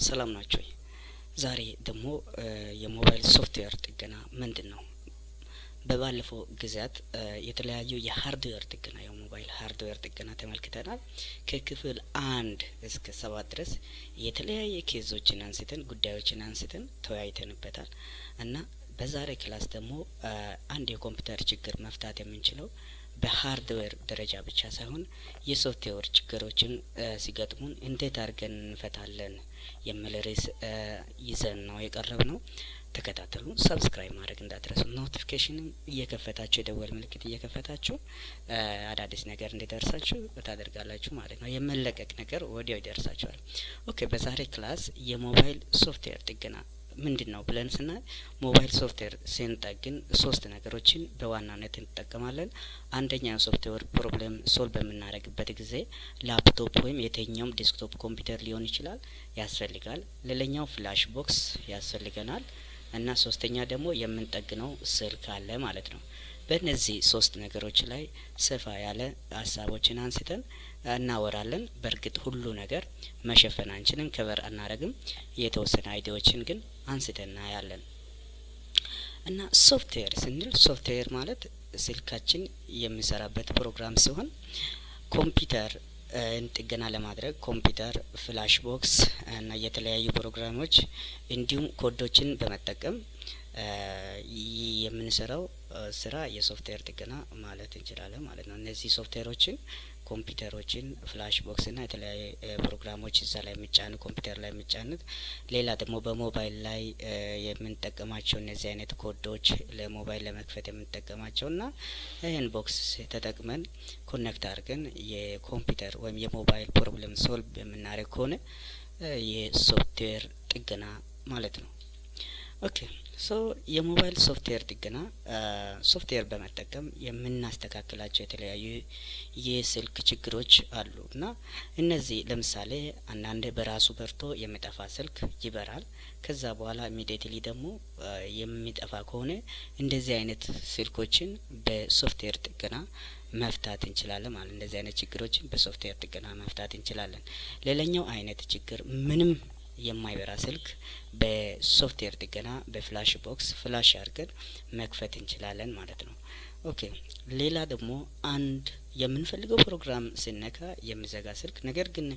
ሰላም ናችሁ። ዛሬ ደግሞ የሞባይል ሶፍትዌር ጥገና ምንድን ነው? በባለፈው ጊዜያት የተለያዩ የሀርድዌር ጥገና የሞባይል ሀርድዌር ጥገና ተመልክተናል። ከክፍል አንድ እስከ ሰባት ድረስ የተለያየ case ኦችን አንስተን ጉዳዮችን አንስተን ተወያይተንበታል እና በዛሬ class ደግሞ አንድ የኮምፒውተር ችግር መፍታት የምንችለው በሀርድዌር ደረጃ ብቻ ሳይሆን የሶፍትዌር ችግሮችን ሲገጥሙን እንዴት አድርገን እንፈታለን የሚል ርዕስ ይዘን ነው የቀረብነው። ተከታተሉ። subscribe ማድረግ እንዳትረሱ። notification ም እየከፈታችሁ የደወል ምልክት እየከፈታችሁ አዳዲስ ነገር እንዲደርሳችሁ ታደርጋላችሁ ማለት ነው። የመለቀቅ ነገር ወዲያው ይደርሳችኋል። okay፣ በዛሬ class የሞባይል ሶፍትዌር ጥገና ምንድን ነው ብለን ስናይ ሞባይል ሶፍትዌር ስንጠግን ሶስት ነገሮችን በዋናነት እንጠቀማለን። አንደኛ ሶፍትዌር problem solve በምናደርግበት ጊዜ ላፕቶፕ ወይም የትኛውም desktop ኮምፒውተር ሊሆን ይችላል ያስፈልጋል። ሌላኛው flash box ያስፈልገናል እና ሶስተኛ ደግሞ የምንጠግነው ስልክ አለ ማለት ነው። በእነዚህ ሶስት ነገሮች ላይ ሰፋ ያለ ሀሳቦችን አንስተን እናወራለን። በእርግጥ ሁሉ ነገር መሸፈን አንችልም፣ cover አናረግም። የተወሰነ idea ዎችን ግን አንስተን እናያለን እና ሶፍትዌር ስንል ሶፍትዌር ማለት ስልካችን የሚሰራበት ፕሮግራም ሲሆን ኮምፒውተር ጥገና ለማድረግ ኮምፒውተር፣ flash box እና የተለያዩ ፕሮግራሞች እንዲሁም ኮዶችን በመጠቀም የምንሰራው ስራ የሶፍትዌር ጥገና ማለት እንችላለን ማለት ነው። እነዚህ ሶፍትዌሮችን ኮምፒውተሮችን፣ flash box እና የተለያዩ ፕሮግራሞች እዛ ላይ የሚጫኑ ኮምፒውተር ላይ የሚጫኑት፣ ሌላ ደግሞ በሞባይል ላይ የምንጠቀማቸው እነዚህ አይነት ኮዶች ለሞባይል ለመክፈት የምንጠቀማቸው እና ይህን box ተጠቅመን connect አድርገን የኮምፒውተር ወይም የሞባይል problem solve የምናደርግ ከሆነ የሶፍትዌር ጥገና ማለት ነው። okay so የሞባይል ሶፍትዌር ጥገና ሶፍትዌር በመጠቀም የምናስተካክላቸው የተለያዩ የስልክ ችግሮች አሉ እና እነዚህ ለምሳሌ አንዳንድ በራሱ በርቶ የሚጠፋ ስልክ ይበራል። ከዛ በኋላ immediately ደግሞ የሚጠፋ ከሆነ እንደዚህ አይነት ስልኮችን በሶፍትዌር ጥገና መፍታት እንችላለን ማለት እንደዚህ አይነት ችግሮችን በሶፍትዌር ጥገና መፍታት እንችላለን። ሌላኛው አይነት ችግር ምንም የማይበራ ስልክ በሶፍትዌር ጥገና በ flash box flash አድርገን መክፈት እንችላለን ማለት ነው። okay ሌላ ደግሞ አንድ የምንፈልገው ፕሮግራም ስነካ የሚዘጋ ስልክ ነገር ግን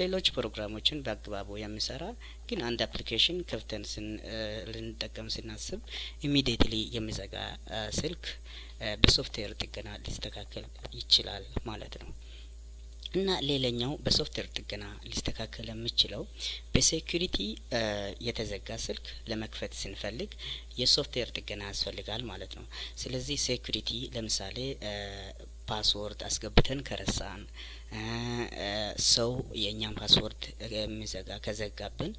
ሌሎች ፕሮግራሞችን በአግባቡ የሚሰራ ግን አንድ application ከፍተን ልንጠቀም ስናስብ immediately የሚዘጋ ስልክ በሶፍትዌር ጥገና ሊስተካከል ይችላል ማለት ነው። እና ሌላኛው በሶፍትዌር ጥገና ሊስተካከል የሚችለው በ security የተዘጋ ስልክ ለመክፈት ስንፈልግ የሶፍትዌር ጥገና ያስፈልጋል ማለት ነው። ስለዚህ security ለምሳሌ password አስገብተን ከረሳን ሰው የእኛን password የሚዘጋ ከዘጋብን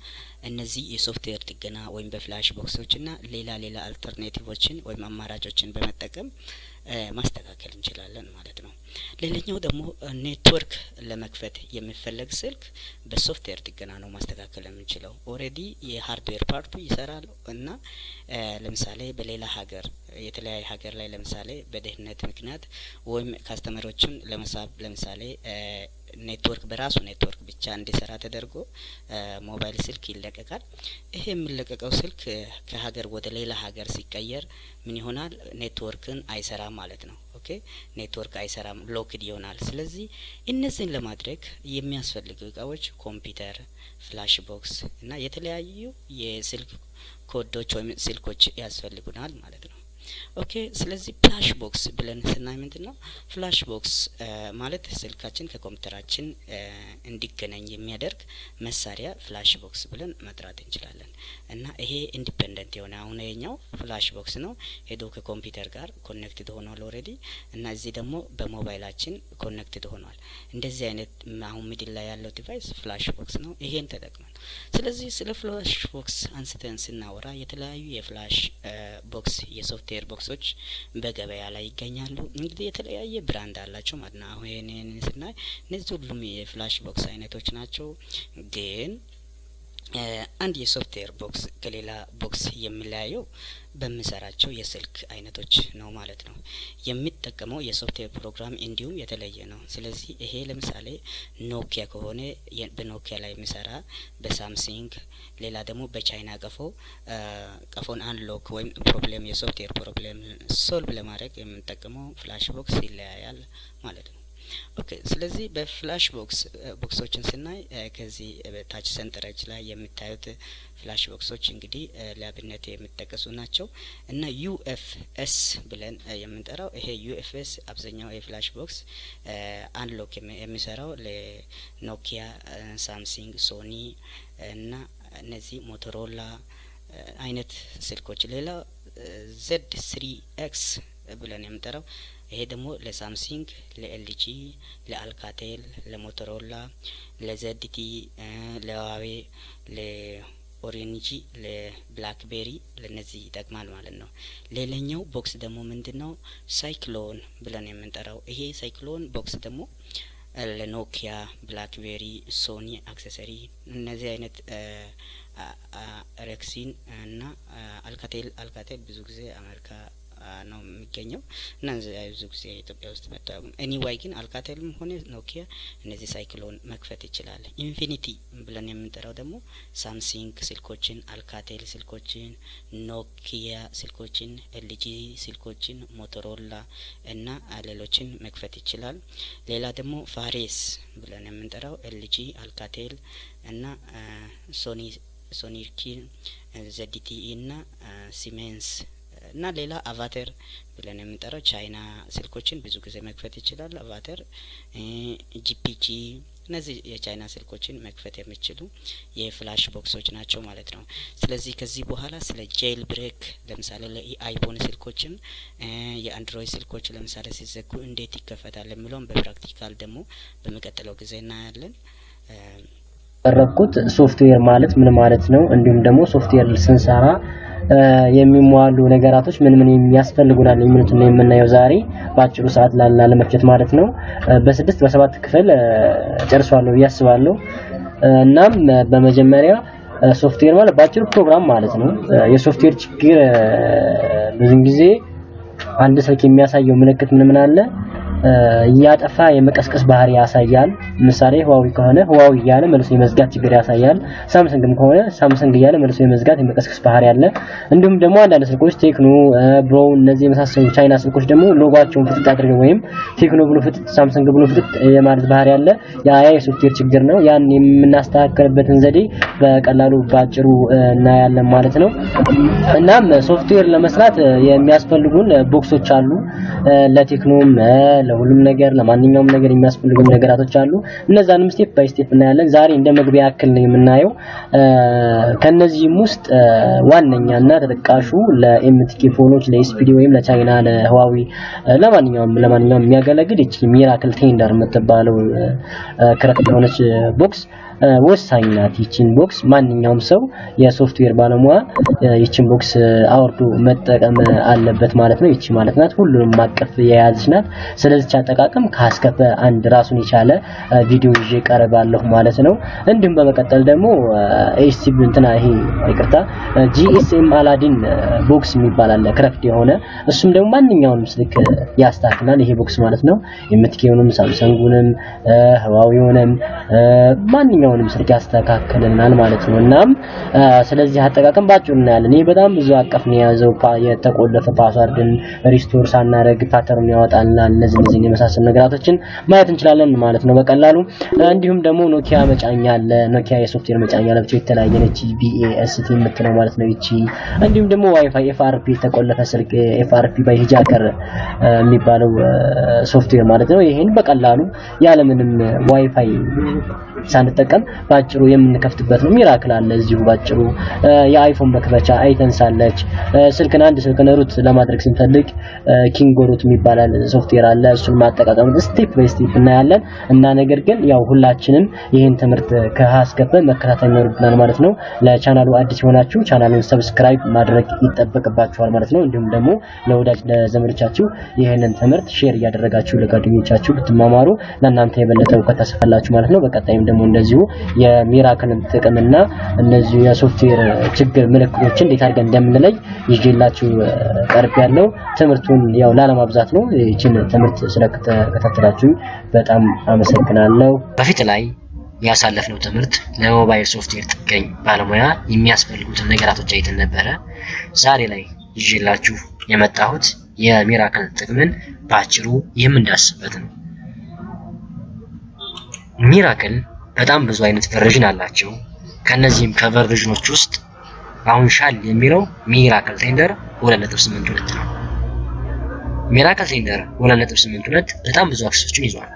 እነዚህ የሶፍትዌር ጥገና ወይም በ flash box ኦችና ሌላ ሌላ alternative ኦችን ወይም አማራጮችን በመጠቀም ማስተካከል እንችላለን ማለት ነው። ሌላኛው ደግሞ ኔትወርክ ለመክፈት የሚፈለግ ስልክ በሶፍትዌር ጥገና ነው ማስተካከል የምንችለው። already የሀርድዌር part ኡ ይሰራል እና ለምሳሌ በሌላ ሀገር የተለያየ ሀገር ላይ ለምሳሌ በደህንነት ምክንያት ወይም customer ኦችን ለመሳብ ለምሳሌ ኔትወርክ በራሱ ኔትወርክ ብቻ እንዲሰራ ተደርጎ ሞባይል ስልክ ይለቀቃል። ይሄ የሚለቀቀው ስልክ ከሀገር ወደ ሌላ ሀገር ሲቀየር ምን ይሆናል? ኔትወርክን አይሰራም ማለት ነው። okay ኔትወርክ አይሰራም፣ locked ይሆናል። ስለዚህ እነዚህን ለማድረግ የሚያስፈልጉ እቃዎች ኮምፒውተር፣ flash box እና የተለያዩ የስልክ ኮዶች ወይም ስልኮች ያስፈልጉናል ማለት ነው። okay ስለዚህ flash box ብለን ስናይ ምንድን ነው? flash box ማለት ስልካችን ከኮምፒውተራችን እንዲገናኝ የሚያደርግ መሳሪያ flash box ብለን መጥራት እንችላለን። እና ይሄ independent የሆነ አሁን የኛው flash box ነው ሄዶ ከኮምፒውተር ጋር connected ሆኗል already እና እዚህ ደግሞ በሞባይላችን connected ሆኗል። እንደዚህ አይነት አሁን middle ላይ ያለው device flash box ነው። ይሄን ተጠቅመን ስለዚህ ስለ flash box አንስተን ስናወራ የተለያዩ የ flash box የ software box ኦች በገበያ ላይ ይገኛሉ። እንግዲህ የተለያየ brand አላቸው ማለት ነው። አሁን ይህንን ስናይ እነዚህ ሁሉም የ flash box አይነቶች ናቸው። ግን አንድ የ software box ከሌላ box የሚለያየው በሚሰራቸው የስልክ አይነቶች ነው ማለት ነው። የሚጠቀመው የ software program እንዲሁም የተለየ ነው። ስለዚህ ይሄ ለምሳሌ Nokia ከሆነ በ Nokia ላይ የሚሰራ በ Samsung ሌላ ደግሞ በቻይና ቀፎ ቀፎን unlock ወይም problem የ software problem solve ለማድረግ የምንጠቀመው flash box ይለያያል ማለት ነው። okay ስለዚህ በ flash box box ኦችን ስናይ ከዚህ በታች ሰንጠረዥ ላይ የሚታዩት flash box ኦች እንግዲህ ለአብነት የሚጠቀሱ ናቸው። እና UFS ብለን የምንጠራው ይሄ UFS አብዛኛው የ flash box unlock የሚሰራው ለ Nokia፣ Samsung፣ Sony እና እነዚህ Motorola አይነት ስልኮች። ሌላ Z3X ብለን የምንጠራው ይሄ ደግሞ ለ Samsung፣ ለ LG፣ ለ Alcatel፣ ለሞቶሮላ፣ ለዘድቲ፣ ለዋዌ፣ ለኦሬንጂ፣ ለብላክቤሪ ለነዚህ ይጠቅማል ማለት ነው። ሌላኛው box ደግሞ ምንድን ነው? Cyclone ብለን የምንጠራው ይሄ Cyclone box ደግሞ ለ Nokia፣ BlackBerry፣ Sony Ericsson እነዚህ አይነት ሬክሲን እና Alcatel Alcatel ብዙ ጊዜ አሜሪካ ነው የሚገኘው እና ብዙ ጊዜ ኢትዮጵያ ውስጥ መታወቅ anyway ግን Alcatel ም ሆነ Nokia እነዚህ Cyclone መክፈት ይችላል። Infinity ብለን የምንጠራው ደግሞ Samsung ስልኮችን፣ Alcatel ስልኮችን፣ Nokia ስልኮችን፣ LG ስልኮችን፣ Motorola እና ሌሎችን መክፈት ይችላል። ሌላ ደግሞ Furious ብለን የምንጠራው LG፣ Alcatel እና Sony ሶኒኪን፣ ZTE እና Siemens እና ሌላ Avator ብለን የምንጠራው ቻይና ስልኮችን ብዙ ጊዜ መክፈት ይችላል። Avator፣ GPG እነዚህ የቻይና ስልኮችን መክፈት የሚችሉ የ flash box ኦች ናቸው ማለት ነው። ስለዚህ ከዚህ በኋላ ስለ jailbreak ለምሳሌ ለ iPhone ስልኮችን የ Android ስልኮች ለምሳሌ ሲዘጉ እንዴት ይከፈታል የሚለውን በ practical ደግሞ በሚቀጥለው ጊዜ እናያለን። ያቀረብኩት ሶፍትዌር ማለት ምን ማለት ነው፣ እንዲሁም ደግሞ ሶፍትዌር ስንሰራ የሚሟሉ ነገራቶች ምን ምን የሚያስፈልጉናል የሚሉትን የምናየው ዛሬ በአጭሩ ሰዓት ላለመፍጀት ማለት ነው። በስድስት በሰባት ክፍል ጨርሷለሁ ብዬ አስባለሁ። እናም በመጀመሪያ ሶፍትዌር ማለት በአጭሩ ፕሮግራም ማለት ነው። የሶፍትዌር ችግር ብዙን ጊዜ አንድ ስልክ የሚያሳየው ምልክት ምን ምን አለ እያጠፋ የመቀስቀስ ባህሪ ያሳያል። ምሳሌ Huawei ከሆነ Huawei እያለ መልሶ የመዝጋት ችግር ያሳያል። Samsung ም ከሆነ Samsung እያለ መልሶ የመዝጋት የመቀስቀስ ባህሪ አለ። እንዲሁም ደግሞ አንዳንድ ስልኮች Tecno፣ ብሮ እነዚህ የመሳሰሉ ቻይና ስልኮች ደግሞ ሎጓቸውን ፍጥጥ አድርገው ወይም Tecno ብሎ ፍጥጥ፣ Samsung ብሎ ፍጥጥ የማለት ባህሪ አለ። ያ የሶፍትዌር ችግር ነው። ያን የምናስተካከልበትን ዘዴ በቀላሉ ባጭሩ እናያለን ማለት ነው። እናም ሶፍትዌር ለመስራት የሚያስፈልጉን box ኦች አሉ ለ Tecno ም ለሁሉም ነገር ለማንኛውም ነገር የሚያስፈልጉ ነገራቶች አሉ። እነዛንም step by step እናያለን። ዛሬ እንደ መግቢያ ያክል ነው የምናየው። ከነዚህም ውስጥ ዋነኛና ተጠቃሹ ለ MTK phone ኦች፣ ለ SPD ወይም ለቻይና ለ Huawei ለማንኛውም ለማንኛውም የሚያገለግል እቺ Miracle Thunder የምትባለው crack የሆነች box ወሳኝ ናት። ይቺን box ማንኛውም ሰው የሶፍትዌር ባለሙያ ይቺን box አውርዶ መጠቀም አለበት ማለት ነው። ይቺ ማለት ናት ሁሉንም ማቀፍ የያዘች ናት። ስለዚህ አጠቃቀም ካስከፈ አንድ ራሱን የቻለ ቪዲዮ ይዤ ቀርባለሁ ማለት ነው። እንዲሁም በመቀጠል ደግሞ STV እንትና ይሄ ይቅርታ GSM Aladdin box የሚባል አለ crack የሆነ እሱም ደግሞ ማንኛውንም ስልክ ያስተካክላል ይሄ box ማለት ነው። የ MTK ውንም Samsung ኡንም Huawei ውንም ማንኛውንም ስልክ ያስተካክልናል ማለት ነው። እናም ስለዚህ አጠቃቀም ባጭሩ እናያለን። ይሄ በጣም ብዙ አቀፍ ነው የያዘው የተቆለፈ password ን restore ሳናደርግ pattern ያወጣልናል። እነዚህ እነዚህ የመሳሰሉ ነገራቶችን ማየት እንችላለን ማለት ነው በቀላሉ። እንዲሁም ደግሞ Nokia መጫኛ አለ። Nokia የ software መጫኛ ለብቻው የተለያየ ነች BST የምትለው ማለት ነው ይቺ። እንዲሁም ደግሞ WiFi FRP የተቆለፈ ስልክ FRP by Hijacker የሚባለው ሶፍትዌር ማለት ነው። ይሄን በቀላሉ ያለምንም ዋይፋይ ሳንጠቀም ባጭሩ የምንከፍትበት ነው። Miracle አለ እዚሁ ባጭሩ። የ iPhone መክፈቻ iTunes አለች። ስልክን አንድ ስልክን root ለማድረግ ስንፈልግ Kingo Root የሚባል ሶፍትዌር አለ። እሱን ማጠቃቀም step by step እናያለን እና ነገር ግን ያው ሁላችንም ይህን ትምህርት ከሀ እስከ ፐ መከታተል ይኖርብናል ማለት ነው። ለቻናሉ አዲስ የሆናችሁ channel ኡን subscribe ማድረግ ይጠበቅባችኋል ማለት ነው። እንዲሁም ደግሞ ለወዳጅ ለዘመዶቻችሁ ይህንን ትምህርት share እያደረጋችሁ ለጓደኞቻችሁ ብትማማሩ ለእናንተ የበለጠ እውቀት ታሰፋላችሁ ማለት ነው። በቀጣይም ደግሞ እንደዚሁ የ Miracle ን ጥቅምና እነዚህ የሶፍትዌር ችግር ምልክቶችን እንዴት አድርገን እንደምንለይ ይዤላችሁ ቀርብ ያለው ትምህርቱን ያው ላለማብዛት ነው። ይችን ትምህርት ስለተከታተላችሁ በጣም አመሰግናለሁ። በፊት ላይ ያሳለፍነው ትምህርት ለሞባይል ሶፍትዌር ጥገኝ ባለሙያ የሚያስፈልጉትን ነገራቶች አይተን ነበረ። ዛሬ ላይ ይዤላችሁ የመጣሁት የ Miracle ጥቅምን በአጭሩ የምንዳስበት ነው። Miracle በጣም ብዙ አይነት version አላቸው። ከነዚህም ከ version ኦች ውስጥ አሁን ሻል የሚለው Miracle Thunder 2.82 ነው። Miracle Thunder 2.82 በጣም ብዙ access ኦችን ይዟል።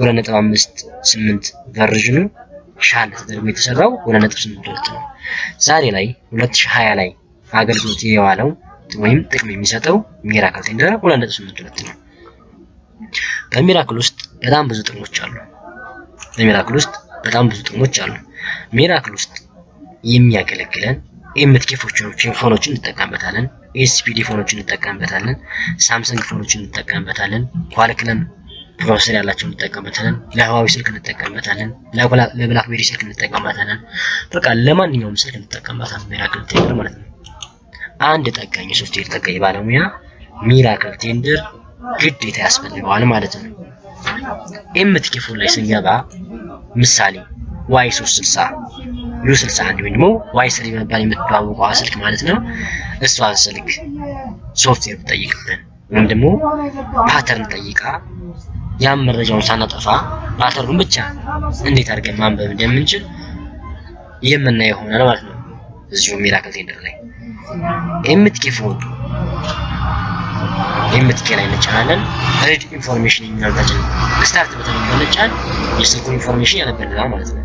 2.58 version ኑ ሻል ተደርጎ የተሰራው 2.82 ነው። ዛሬ ላይ 2020 ላይ አገልግሎት የዋለው ወይም ጥቅም የሚሰጠው Miracle Thunder 2.82 ነው። በ Miracle ውስጥ በጣም ብዙ ጥቅሞች አሉ። በ Miracle ውስጥ በጣም ብዙ ጥቅሞች አሉ። Miracle ውስጥ የሚያገለግለን MTK phone ኦችን እንጠቀምበታለን። SPD phone ኦችን እንጠቀምበታለን። Samsung phone ኦችን እንጠቀምበታለን። Qualcomm processor ያላቸውን እንጠቀምበታለን። ለ Huawei ስልክ እንጠቀምበታለን። ለ BlackBerry ስልክ እንጠቀምበታለን። በቃ ለማንኛውም ስልክ እንጠቀምበታለን። Miracle Thunder ማለት ነው። አንድ ጠጋኝ የሶፍትዌር ጠጋኝ ባለሙያ Miracle Thunder ግዴታ ያስፈልገዋል ማለት ነው። MTK phone ላይ ስንገባ ምሳሌ Y 360 U 61 ወይም ደግሞ Y three በመባል የምትተዋወቀው ስልክ ማለት ነው። እሷን ስልክ ሶፍትዌር ብጠይቅብን ወይም ደግሞ pattern ጠይቃ ያን መረጃውን ሳናጠፋ pattern ኡን ብቻ እንዴት አድርገን ማንበብ እንደምንችል የምናየው ይሆናል ማለት ነው። እዚሁ Miracle Thunder ላይ MTK phone MTK ላይ እንጫናለን። read information የሚለው ታችን start button ብንጫን የስልኩን information ያነበልናል ማለት ነው።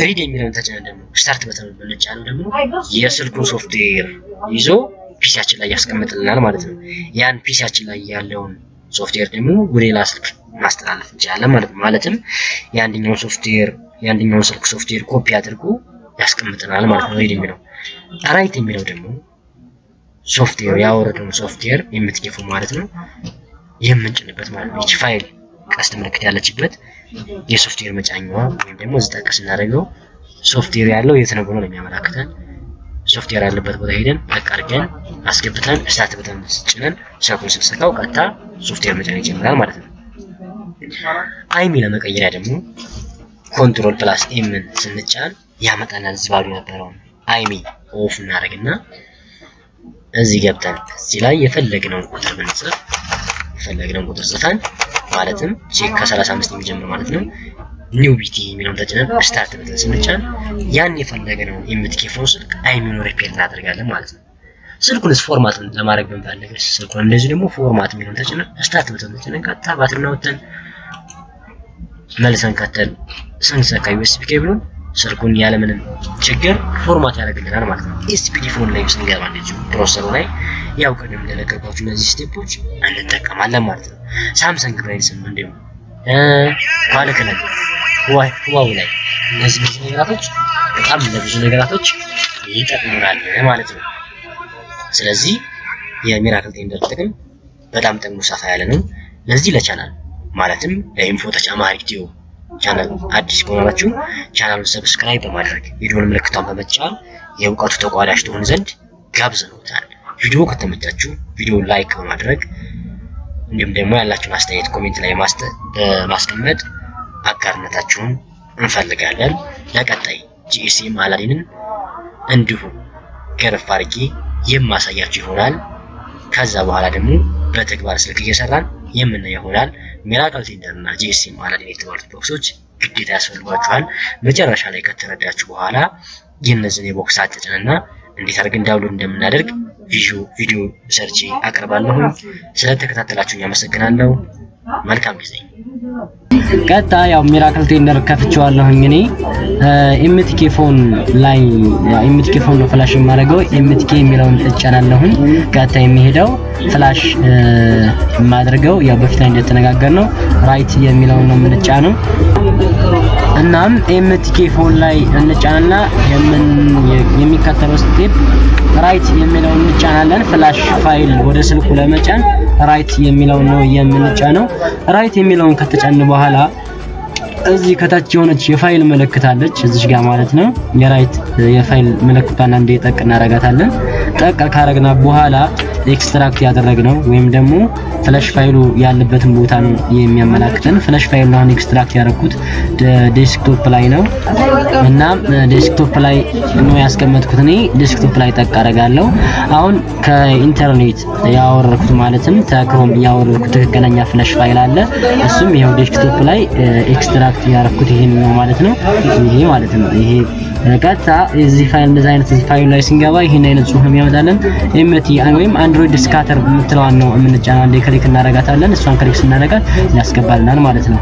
read የሚለውን ተጭነን ደግሞ start button ብንጫን ደግሞ የስልኩን ሶፍትዌር ይዞ PC ያችን ላይ ያስቀምጥልናል ማለት ነው። ያን PC ያችን ላይ ያለውን ሶፍትዌር ደግሞ ወደ ሌላ ስልክ ማስተላለፍ እንችላለን ማለት ነው። ማለትም የአንደኛውን ሶፍትዌር የአንደኛውን ስልክ ሶፍትዌር ኮፒ አድርጎ ያስቀምጥናል ማለት ነው። read የሚለው write የሚለው ደግሞ ሶፍትዌር ያወረደውን ሶፍትዌር የምትገፉ ማለት ነው የምንጭንበት ማለት ነው። ይቺ ፋይል ቀስት ምልክት ያለችበት የሶፍትዌር መጫኛዋ ወይም ደግሞ እዚህ ጠቅ ስናደርገው ሶፍትዌር ያለው የት ነው ብሎ ነው የሚያመላክተን። ሶፍትዌር ያለበት ቦታ ሄደን ጠቅ አድርገን አስገብተን start button ጭነን ስልኩን ስንሰካው ቀጥታ ሶፍትዌር መጫን ይጀምራል ማለት ነው። IMEI ለመቀየሪያ ደግሞ control plus M ን ስንጫን ያመጣናል። እዚህ የነበረውን IMEI off እናደርግና እዚህ ገብተን እዚህ ላይ የፈለግነውን ቁጥር ብንጽፍ የፈለግነውን ቁጥር ጽፈን ማለትም ቼክ ከ35 የሚጀምር ማለት ነው ኒው ቢቲ የሚለውን ተጭነን ስታርት ብለን ስንጫን ያን የፈለግነውን የምትኬፈው ስልክ አይሚኑ ሪፔር እናደርጋለን ማለት ነው። ስልኩንስ ፎርማት ለማድረግ ብንፈልግ ስልኩን እንደዚህ ደግሞ ፎርማት የሚለውን ተጭነን ስታርት ብለን ተጭነን ቀጥታ ባትሪና ወተን መልሰን ከተል ስንሰካ ዩኤስቢ ኬብሉን ስልኩን ያለምንም ችግር ፎርማት ያደርግልናል ማለት ነው። ኤስፒዲ ፎን ላይ ስንገባ እንደዚሁ ፕሮሰሰሩ ላይ ያው ቅድም እንደነገርኳችሁ እነዚህ step ኦች እንጠቀማለን ማለት ነው። Samsung ላይ ስም እንዲሁም Qualcomm Huawei ላይ እነዚህ ብዙ ነገራቶች በጣም ለብዙ ነገራቶች ይጠቅሙናል ማለት ነው። ስለዚህ የ Miracle Thunder ጥቅም በጣም ጥቅሙ ሰፋ ያለ ነው። ለዚህ ለቻናል ማለትም ለ Info ተጨማሪ ቪዲዮ ቻናል አዲስ ከሆናችሁ ቻናሉን subscribe በማድረግ የደወል ምልክቷን በመጫን የእውቀቱ ተቋዳሽ ትሆን ዘንድ ጋብዘውታል። ቪዲዮ ከተመቻችሁ ቪዲዮ like በማድረግ እንዲሁም ደግሞ ያላችሁን አስተያየት comment ላይ በማስቀመጥ አጋርነታችሁን እንፈልጋለን። ለቀጣይ GSM Aladdin ን እንዲሁ ገረፍ አድርጌ የማሳያችሁ ይሆናል። ከዛ በኋላ ደግሞ በተግባር ስልክ እየሰራን የምናየው ይሆናል። Miracle Thunder እና GSM Aladdin የተባሉት box ኦች ግዴታ ያስፈልጓችኋል። መጨረሻ ላይ ከተረዳችሁ በኋላ የእነዚህን የ box አጫጫንና እንዴት አድርገን download እንደምናደርግ ቪዲዮ ሰርቼ አቀርባለሁ። ስለተከታተላችሁኝ አመሰግናለሁ። መልካም ጊዜ። ቀጥታ ያው Miracle Thunder ከፍቼዋለሁኝ እኔ MTK phone ላይ MTK phone ነው flash የማደርገው። MTK የሚለውን እጫናለሁኝ። ቀጥታ የሚሄደው flash የማደርገው ያው በፊት ላይ እንደተነጋገር ነው write የሚለውን ነው የምንጫነው። እናም MTK phone ላይ እንጫንና የሚከተለው step write የሚለውን እንጫናለን። flash file ወደ ስልኩ ለመጫን write የሚለውን ነው የምንጫነው። write የሚለውን ከተጫን በኋላ እዚህ ከታች የሆነች የፋይል ምልክት አለች እዚች ጋር ማለት ነው። የ write የ file ምልክቷን አንዴ ጠቅ እናረጋታለን። ጠቅ ካረግን በኋላ extract ያደረግነው ወይም ደግሞ flash file ኡ ያለበትን ቦታ ነው የሚያመላክተን። flash file ኡ አሁን extract ያደረኩት desktop ላይ ነው እና desktop ላይ ነው ያስቀመጥኩት። እኔ desktop ላይ ጠቅ አረጋለሁ። አሁን ከኢንተርኔት ያወረድኩት ማለትም ተክሮም ያወረድኩት ትክክለኛ flash file አለ። እሱም ይሄው desktop ላይ extract ያደረኩት ይሄን ነው ማለት ነው። ይሄ ማለት ነው ይሄ ቀጥታ እዚህ ፋይል እንደዚህ አይነት እዚህ ፋይል ላይ ስንገባ ይሄን አይነት ጽሁፍ ነው የሚያመጣልን። MT ወይም Android scatter የምትለዋን ነው የምንጫነው። አንዴ click እናደርጋታለን። እሷን click ስናደርጋት ያስገባልናል ማለት ነው።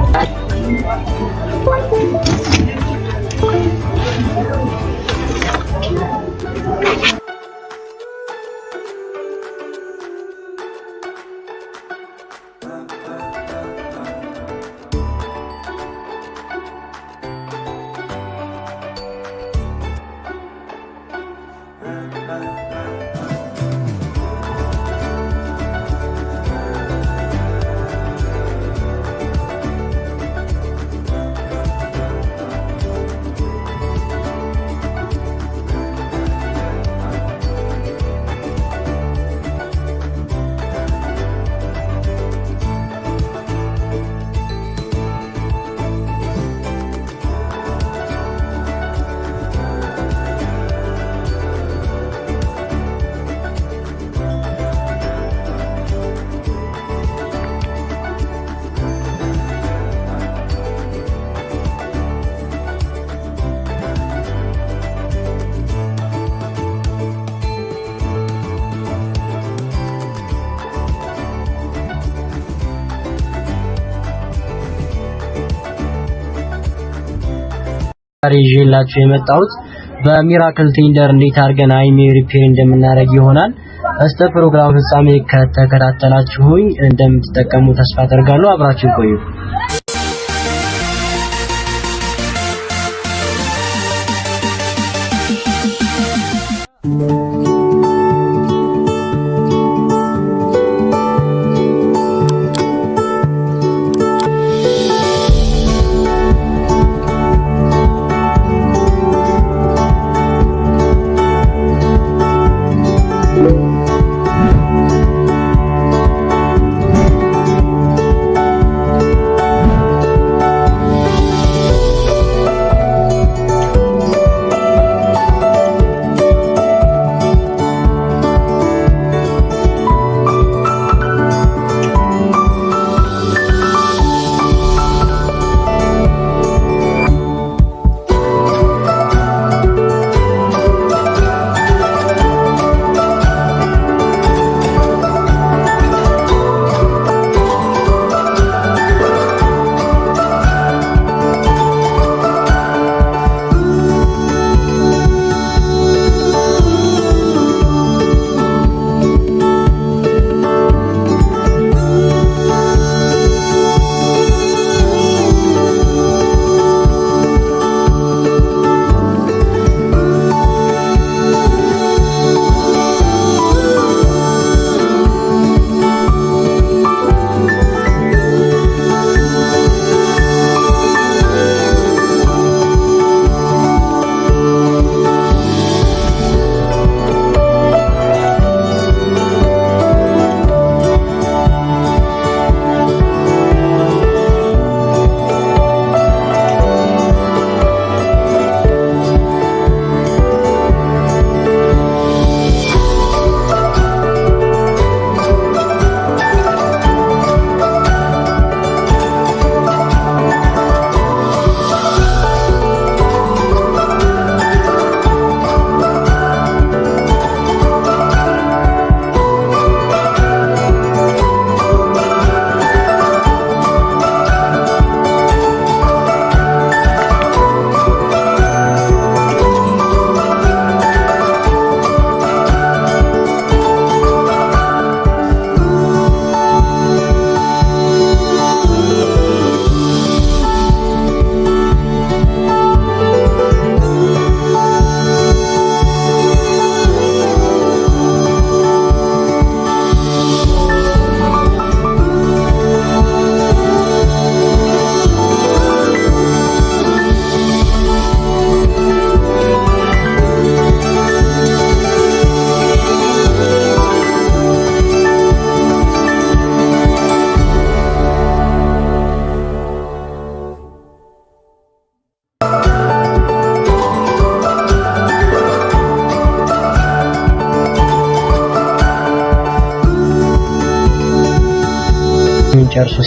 ዛሬ ይዤላችሁ የመጣሁት በ Miracle Thunder እንዴት አድርገን IMEI repair እንደምናደርግ ይሆናል። እስከ ፕሮግራም ፍጻሜ ከተከታተላችሁኝ እንደምትጠቀሙ ተስፋ አደርጋለሁ። አብራችሁ ቆዩ።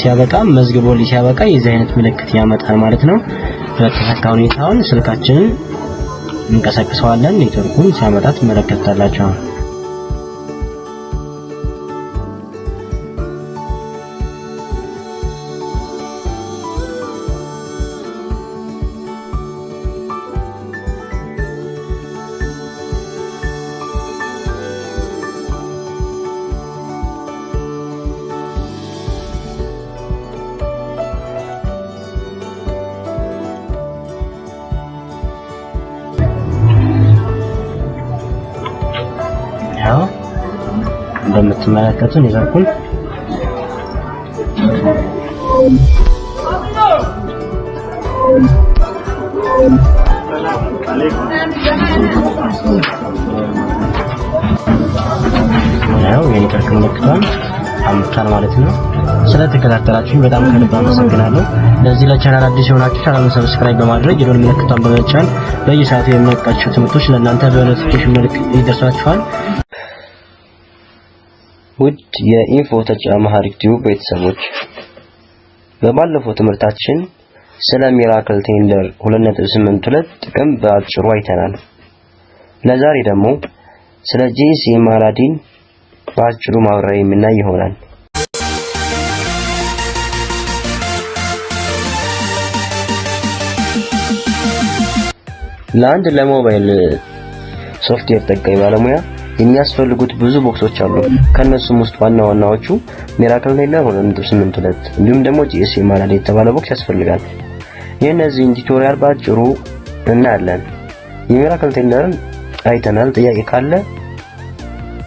ሲያበቃ መዝግቦልኝ ሲያበቃ የዚህ አይነት ምልክት ያመጣል ማለት ነው። በተሳካ ሁኔታውን ስልካችንን እንቀሳቅሰዋለን። ኔትወርኩን ሲያመጣ ትመለከታላችሁ። እንደምትመለከቱ ኔትወርኩን ያው የኔትወርክ ምልክቷን አምጥቷል ማለት ነው። ስለተከታተላችሁኝ በጣም ከልብ አመሰግናለሁ። ለዚህ ለቻናል አዲስ የሆናችሁ channel ኡን subscribe በማድረግ የደወል ምልክቷን በመጫን በየሰዓቱ የምንለቃቸው ትምህርቶች ለእናንተ በ notification መልክ ይደርሳችኋል። ውድ የ Info Tech Amharic Tube ቤተሰቦች በባለፈው ትምህርታችን ስለ Miracle Thunder 2.82 ጥቅም በአጭሩ አይተናል። ለዛሬ ደግሞ ስለ GSM Aladdin በአጭሩ ማብራሪያ የምናይ ይሆናል። ለአንድ ለሞባይል ሶፍትዌር ጠጋኝ ባለሙያ የሚያስፈልጉት ብዙ box ኦች አሉ። ከነሱም ውስጥ ዋና ዋናዎቹ Miracle Thunder 2.82 እንዲሁም ደግሞ GSM Aladdin የተባለ box ያስፈልጋል። የእነዚህን tutorial በአጭሩ እናያለን። የ Miracle Thunder ን አይተናል። ጥያቄ ካለ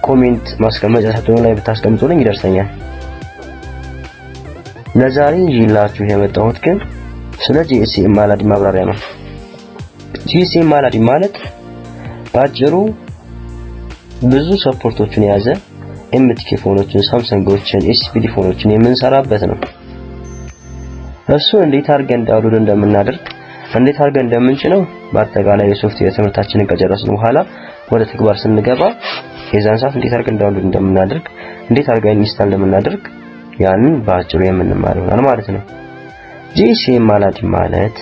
comment ማስቀመጫ ሳጥኑ ላይ ብታስቀምጡልኝ ይደርሰኛል። ለዛሬ ይዤላችሁ የመጣሁት ግን ስለ GSM Aladdin ማብራሪያ ነው። GSM Aladdin ማለት በአጭሩ ብዙ support ኦችን የያዘ MTK phone ኦችን፣ Samsung ኦችን፣ SPD phone ኦችን የምንሰራበት ነው። እሱን እንዴት አድርገን download እንደምናደርግ እንዴት አድርገን እንደምንጭነው በአጠቃላይ የሶፍትዌር ትምህርታችንን ከጨረስን በኋላ ወደ ተግባር ስንገባ የዛን ሰዓት እንዴት አድርገን download እንደምናደርግ እንዴት አድርገን install እንደምናደርግ ያንን በአጭሩ የምንማር ይሆናል ማለት ነው። GSM Aladdin ማለት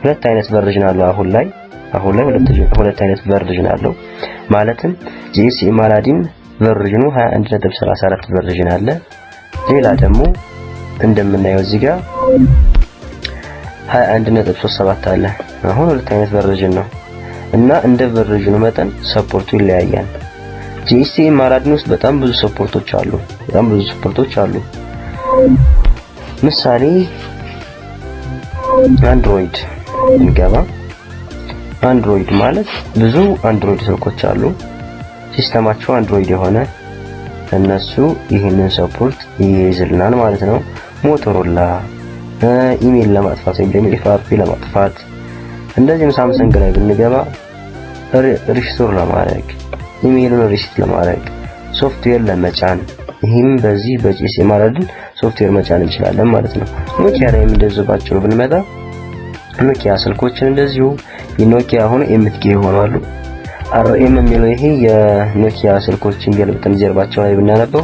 ሁለት አይነት version አለው አሁን ላይ አሁን ላይ ሁለት አይነት version አለው ማለትም GSM Aladdin version ኑ 21.34 version አለ። ሌላ ደግሞ እንደምናየው እዚህ ጋር 21.37 አለ። አሁን ሁለት አይነት version ነው እና እንደ version ኑ መጠን support ኡ ይለያያል። GSM Aladdin ውስጥ በጣም ብዙ support ኦች አሉ። በጣም ብዙ support ኦች አሉ። ምሳሌ Android እንገባ። Android ማለት ብዙ Android ስልኮች አሉ። system ኣቸው Android የሆነ እነሱ ይህንን support ይይዝልናል ማለት ነው። Motorola ኢሜል ለማጥፋት ወይም ደግሞ FRP ለማጥፋት እንደዚህም Samsung ላይ ብንገባ restore ለማድረግ ኢሜይሉን reset ለማድረግ ሶፍትዌር ለመጫን ይህም በዚህ በ GSM Aladdin ሶፍትዌር መጫን እንችላለን ማለት ነው። Nokia ላይ እንደዚሁ ባጭሩ ብንመጣ Nokia ስልኮችን እንደዚሁ የ Nokia ሆኖ MTK ይሆናሉ። RM የሚለው ይሄ የ Nokia ስልኮችን ገልብጠን ጀርባቸው ላይ ብናነበው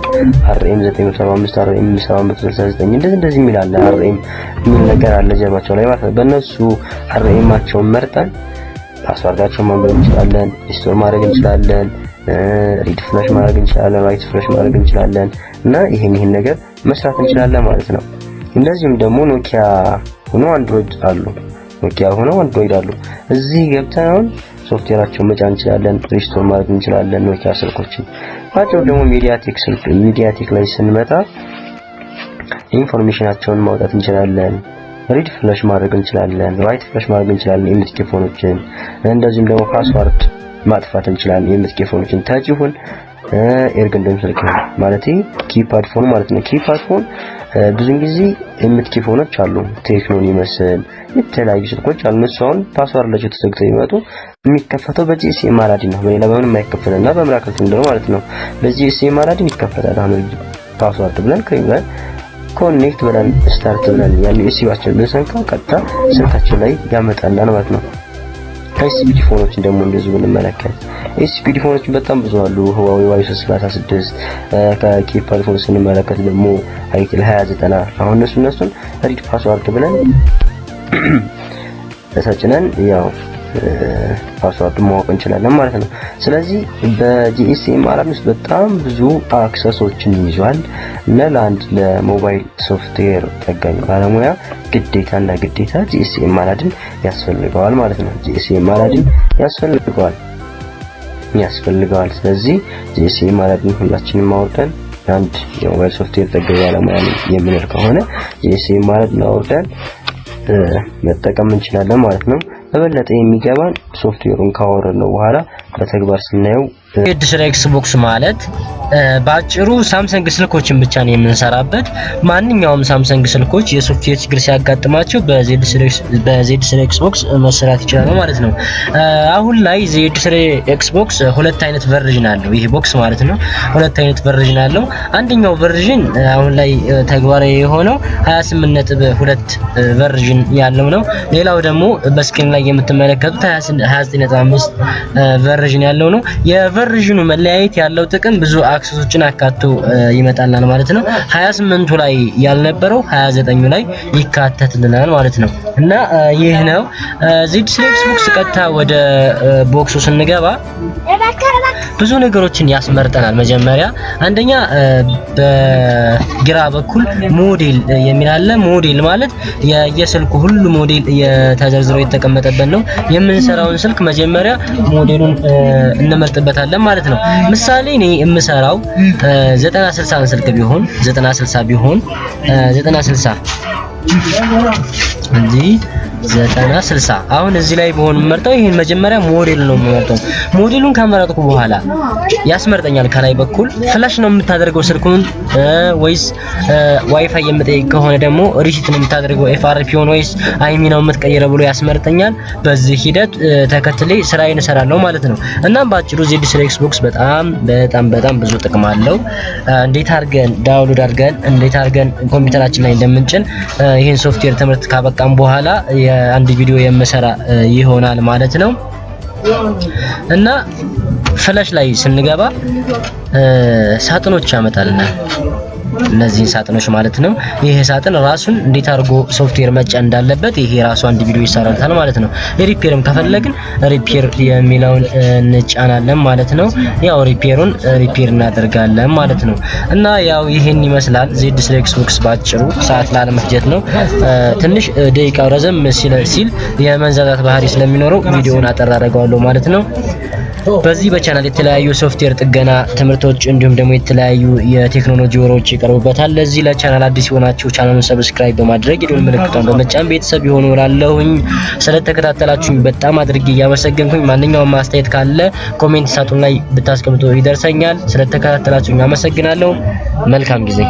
RM 975 RM 769 እንደዚህ እንደዚህ የሚል አለ። RM የሚል ነገር አለ ጀርባቸው ላይ ማለት ነው። በእነሱ RM ኣቸውን መርጠን password ኣቸውን ማንበብ እንችላለን፣ restore ማድረግ እንችላለን፣ read flash ማድረግ እንችላለን፣ write flash ማድረግ እንችላለን እና ይሄን ይሄን ነገር መስራት እንችላለን ማለት ነው። እንደዚሁም ደግሞ Nokia ሆኖ Android አሉ። Nokia ሆኖ Android አሉ። እዚህ ገብተን አሁን ሶፍትዌራቸውን መጫን እንችላለን፣ restore ማድረግ እንችላለን Nokia ስልኮችን። ባጭሩ ደግሞ MediaTek ስልክ MediaTek ላይ ስንመጣ information ኣቸውን ማውጣት እንችላለን። read flash ማድረግ እንችላለን፣ write flash ማድረግ እንችላለን የ MTK phone ኦችን። እንደዚሁም ደግሞ password ማጥፋት እንችላለን የ MTK phone ኦችን። touch ይሁን ስልክ ማለት keypad phone ማለት ነው። keypad phone ብዙን ጊዜ የ MTK phone ኦች አሉ Tecno ን ይመስል የተለያዩ ስልኮች አሉ። እነሱ አሁን password ኣቸው ተዘግተው ይመጡ የሚከፈተው በ GSM Aladdin ነው። በሌላ በምንም አይከፈትና በ Miracle Thunder ማለት ነው። በ GSM Aladdin ይከፈታል። አሁን password ብለን ብለን connect ብለን start ብለን ያን USB ያችን ብንሰካ ቀጥታ ስልካችን ላይ ያመጣልናል ማለት ነው። SPD phone ኦችን ደግሞ እንደዚሁ ብንመለከት SPD phone ኦችን በጣም ብዙ አሉ። Huawei Y 336 ከ keypad phone ስንመለከት ደግሞ itel 2090 አሁን እነሱ እነሱን read password ብለን ተጭነን ያው password ማወቅ እንችላለን ማለት ነው። ስለዚህ በ GSM Aladdin ውስጥ በጣም ብዙ access ኦችን ይዟል እና ለአንድ ለሞባይል ሶፍትዌር ጠጋኝ ባለሙያ ግዴታና ግዴታ GSM Aladdin ያስፈልገዋል ማለት ነው። GSM Aladdin ያስፈልገዋል ያስፈልገዋል። ስለዚህ GSM Aladdin ሁላችንም አውርደን አንድ የሞባይል ሶፍትዌር ጠጋኝ ባለሙያ የምንል ከሆነ GSM Aladdin አውርደን መጠቀም እንችላለን ማለት ነው። በበለጠ የሚገባን ሶፍትዌሩን ካወረድነው በኋላ በተግባር ስናየው Z3X Box ማለት በአጭሩ Samsung ስልኮችን ብቻ ነው የምንሰራበት። ማንኛውም Samsung ስልኮች የሶፍትዌር ችግር ሲያጋጥማቸው በዜድ ስለ ኤክስቦክስ መሰራት ይችላሉ ማለት ነው። አሁን ላይ ዜድ ስለ ኤክስቦክስ ሁለት አይነት version አለው። ይሄ box ማለት ነው። ሁለት አይነት version አለው። አንደኛው version አሁን ላይ ተግባራዊ የሆነው 28 ነጥብ ሁለት version ያለው ነው። ሌላው ደግሞ በ screen ላይ የምትመለከቱት 29.5 version ያለው ነው። የ version ኑ መለያየት ያለው ጥቅም ብዙ access ኦችን አካቶ ይመጣልናል ማለት ነው። 28ቱ ላይ ያልነበረው 29ኙ ላይ ይካተትልናል ማለት ነው። እና ይህ ነው ዜድ ስለ ኤክስቦክስ። ቀጥታ ወደ box ኡ ስንገባ ብዙ ነገሮችን ያስመርጠናል። መጀመሪያ አንደኛ በግራ በኩል ሞዴል የሚል አለ። ሞዴል ማለት የየስልኩ ሁሉ ሞዴል ተዘርዝሮ የተቀመጠበት ነው። የምንሰራውን ስልክ መጀመሪያ ሞዴሉን እንመርጥበታለን ማለት ነው። ምሳሌ እኔ የምሰራው 9060 ስልክ ቢሆን 9060 ቢሆን 9060 እንዲህ ዘጠና ስልሳ አሁን እዚህ ላይ በሆን የምመርጠው ይሄን መጀመሪያ ሞዴል ነው የምመርጠው። ሞዴሉን ከመረጥኩ በኋላ ያስመርጠኛል። ከላይ በኩል flash ነው የምታደርገው ስልኩን ወይስ ዋይፋይ የምጠይቅ ከሆነ ደግሞ reset ነው የምታደርገው FRP ሆነ ወይስ IMEI ነው የምትቀይረው ብሎ ያስመርጠኛል። በዚህ ሂደት ተከትሌ ስራዬን እሰራለሁ ማለት ነው። እናም በአጭሩ ዜድ ስለ ኤክስቦክስ በጣም በጣም በጣም ብዙ ጥቅም አለው። እንዴት አድርገን download አድርገን እንዴት አድርገን ኮምፒውተራችን ላይ እንደምንጭን ይህን ሶፍትዌር ትምህርት ካበቃም በኋላ የአንድ ቪዲዮ የምሰራ ይሆናል ማለት ነው። እና flash ላይ ስንገባ ሳጥኖች ያመጣልናል። እነዚህን ሳጥኖች ማለት ነው። ይሄ ሳጥን ራሱን እንዴት አድርጎ ሶፍትዌር መጫን እንዳለበት ይሄ ራሱ አንድ ቪዲዮ ይሰራለታል ማለት ነው። repair ም ከፈለግን repair የሚለውን እንጫናለን ማለት ነው። ያው repair ኡን repair እናደርጋለን ማለት ነው። እና ያው ይሄን ይመስላል ዜድ ስለ ኤክስቦክስ ባጭሩ ሰዓት ላለመፍጀት ነው። ትንሽ ደቂቃው ረዘም ሲል የመንዛዛት ባህሪ ስለሚኖረው ቪዲዮውን አጠር አደርገዋለሁ ማለት ነው። በዚህ በቻናል የተለያዩ ሶፍትዌር ጥገና ትምህርቶች እንዲሁም ደግሞ የተለያዩ የቴክኖሎጂ ወሮች ይቀርቡበታል። ለዚህ ለቻናል አዲስ የሆናችሁ ቻናሉን subscribe በማድረግ የደወል ምልክቷን በመጫን ቤተሰብ የሆኑ እላለሁኝ። ስለተከታተላችሁኝ በጣም አድርጌ እያመሰገንኩኝ ማንኛውም አስተያየት ካለ comment ሳጥን ላይ ብታስቀምጡ ይደርሰኛል። ስለተከታተላችሁኝ አመሰግናለሁ። መልካም ጊዜ